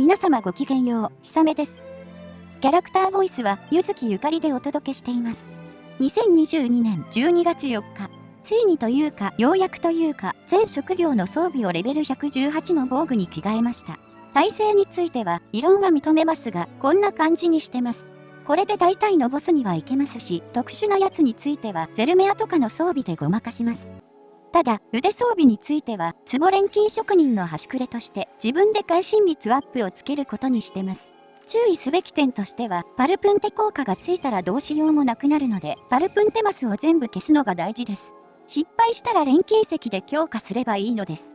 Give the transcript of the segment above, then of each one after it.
皆様ごきげんよう、ひさめです。キャラクターボイスは、ゆずきゆかりでお届けしています。2022年12月4日、ついにというか、ようやくというか、全職業の装備をレベル118の防具に着替えました。体勢については、異論は認めますが、こんな感じにしてます。これで大体のボスにはいけますし、特殊なやつについては、ゼルメアとかの装備でごまかします。ただ、腕装備については、ツボ錬金職人の端くれとして、自分で会心率アップをつけることにしてます。注意すべき点としては、パルプンテ効果がついたらどうしようもなくなるので、パルプンテマスを全部消すのが大事です。失敗したら錬金石で強化すればいいのです。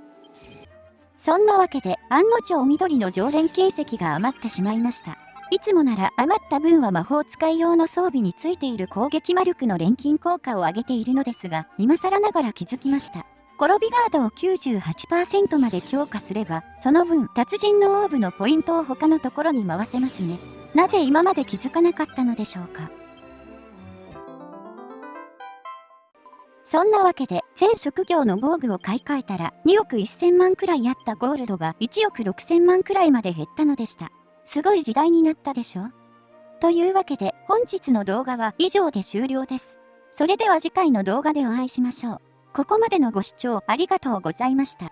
そんなわけで、案の定緑の常連金石が余ってしまいました。いつもなら余った分は魔法使い用の装備についている攻撃魔力の錬金効果を上げているのですが、今更ながら気づきました。転びガードを98%まで強化すれば、その分、達人のオーブのポイントを他のところに回せますね。なぜ今まで気づかなかったのでしょうか。そんなわけで、全職業の防具を買い替えたら、2億1000万くらいあったゴールドが1億6000万くらいまで減ったのでした。すごい時代になったでしょ？というわけで本日の動画は以上で終了です。それでは次回の動画でお会いしましょう。ここまでのご視聴ありがとうございました。